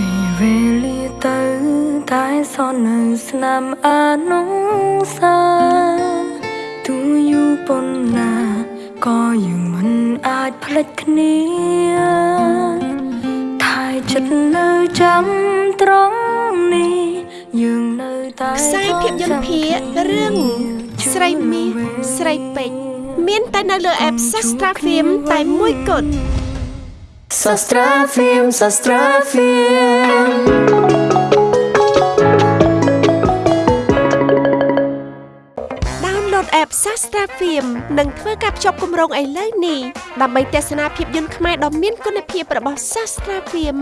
ពេលវេលាទៅតែសននៅស្នាមអានងសាទូយូរប៉ុណ្ណាក៏យើងមិនអាចភ្លេចគ្នាថែចិត្តនៅចាំត្រង់នេះយើងនៅតែខ្សែភាពយន្តភាគរឿងស្រីមាសស្រីពេជ្រមានតែនៅលើ app Sastra Film តែមួយគត់ សាស្ត្រាហ្វៀមសាស្ត្រាហ្វៀមដោនឡូត app Sastra Film និងធ្វើការភ្ជាប់គម្រោងឥឡូវនេះដើម្បីទស្សនាភាពយន្តខ្មែរដ៏មានគុណភាពរបស់ Sastra Film